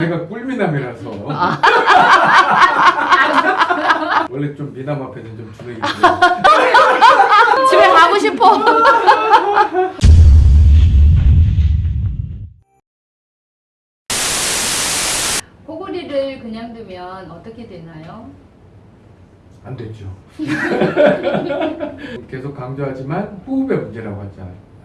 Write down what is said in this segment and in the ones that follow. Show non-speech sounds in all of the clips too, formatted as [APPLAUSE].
제가 꿀미남이라서 아. [LAUGHS] 원래 좀 미남 앞에는 좀 주눅이. [LAUGHS] 집에 가고 싶어. [LAUGHS] 코골이를 그냥 두면 어떻게 되나요? 안 됐죠. 계속 강조하지만 호흡의 문제라고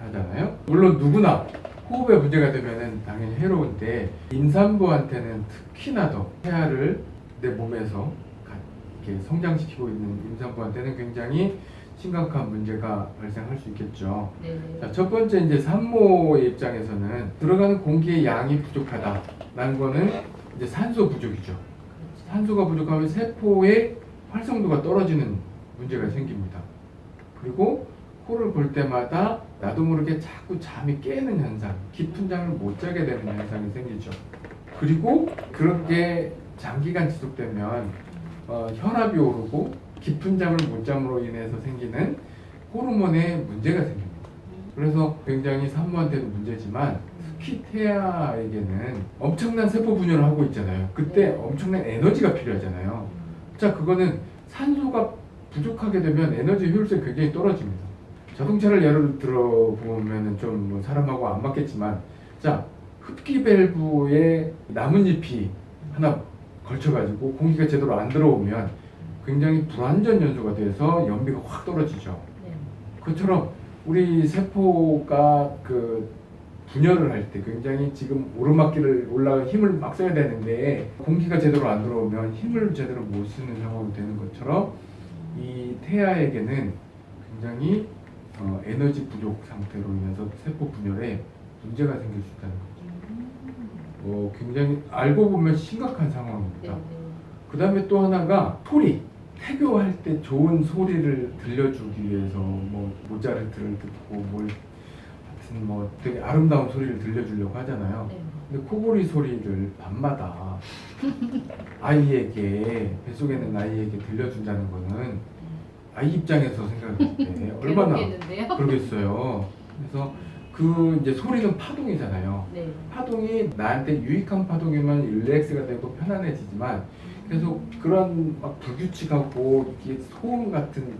하잖아요. 물론 누구나 호흡의 문제가 되면 당연히 해로운데 임산부한테는 특히나 더 태아를 내 몸에서 가- 이렇게 성장시키고 있는 임산부한테는 굉장히 심각한 문제가 발생할 수 있겠죠. 네. 자, 첫 번째 이제 산모의 입장에서는 들어가는 공기의 양이 부족하다라는 거는 이제 산소 부족이죠. 산소가 부족하면 세포의 활성도가 떨어지는 문제가 생깁니다. 그리고 코를 골 때마다 나도 모르게 자꾸 잠이 깨는 현상, 깊은 잠을 못 자게 되는 현상이 생기죠. 그리고 그렇게 장기간 지속되면 어, 혈압이 오르고 깊은 잠을 못 잠으로 인해서 생기는 호르몬에 문제가 생깁니다. 그래서 굉장히 산모한테는 문제지만 특히 태아에게는 엄청난 세포 분열을 하고 있잖아요. 그때 네. 엄청난 에너지가 필요하잖아요. 자, 그거는 산소가 부족하게 되면 에너지 효율성이 굉장히 떨어집니다. 자동차를 예를 들어 보면은 좀뭐 사람하고 안 맞겠지만, 자, 흡기 밸브에 나뭇잎이 하나 걸쳐가지고 공기가 제대로 안 들어오면 굉장히 불완전 연소가 돼서 연비가 확 떨어지죠. 네. 그처럼 우리 세포가 그 분열을 할 때 굉장히 지금 오르막길을 올라가 힘을 막 써야 되는데 공기가 제대로 안 들어오면 힘을 제대로 못 쓰는 상황이 되는 것처럼 이 태아에게는 굉장히 어, 에너지 부족 상태로 인해서 세포 분열에 문제가 생길 수 있다는 거죠. 어, 굉장히 알고 보면 심각한 네. 상황입니다. 네. 그 다음에 또 하나가 소리. 태교할 때 좋은 소리를 들려주기 위해서 뭐 모차르트를 듣고 뭘 하여튼 뭐 되게 아름다운 소리를 들려주려고 하잖아요. 네. 근데 코골이 소리를 밤마다 아이에게 뱃속에 있는 아이에게 들려준다는 거는 아이 입장에서 생각할 때 [LAUGHS] 얼마나? 그러겠어요. 그래서 그 이제 소리는 파동이잖아요. 네. 파동이 나한테 유익한 파동이면 릴렉스가 되고 편안해지지만 계속 그런 막 불규칙하고 이게 소음 같은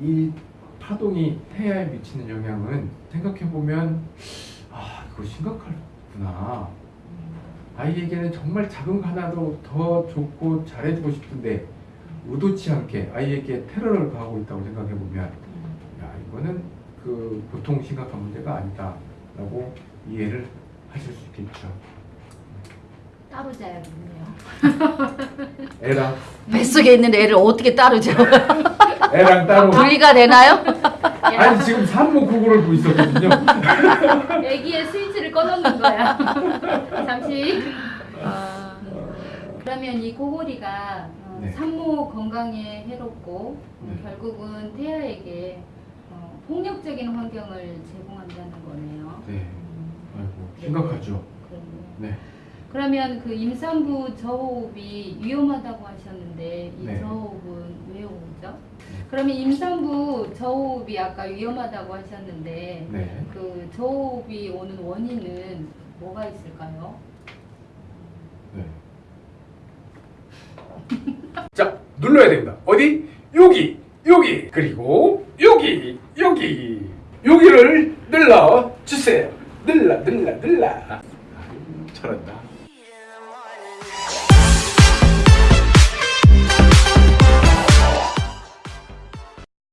이, 이 파동이 태아에 미치는 영향은 생각해 보면 아 이거 심각하구나. 아이에게는 정말 작은 거 하나도 더 좋고 잘해주고 싶은데 의도치 않게 아이에게 테러를 가하고 있다고 생각해 보면 야 이거는 그 보통 심각한 문제가 아니다라고 이해를 하실 수 있겠죠. 따로 자야겠네요. [LAUGHS] 애랑 뱃속에 있는 애를 어떻게 따르죠? 애랑 따로 분리가 되나요? 아니 지금 산모 구구를 보고 있었거든요. [LAUGHS] 애기의 스위치를 꺼놓는 거야. 잠시. 아, 그러면 이 코골이가 어, 네. 산모 건강에 해롭고 어, 네. 결국은 태아에게 어, 폭력적인 환경을 제공한다는 거네요. 네, 음, 아이고 심각하죠. 그러네요. 네, 그러면 그 임산부 저호흡이 위험하다고 하셨는데 이 네. 저호흡은 왜 오죠? 그러면 임산부 저호흡이 아까 위험하다고 하셨는데 네. 그 저호흡이 오는 원인은 뭐가 있을까요? 네. [LAUGHS] 그리고 여기 여기 여기를 늘러주세요. 늘러 늘러 늘러. 잘한다.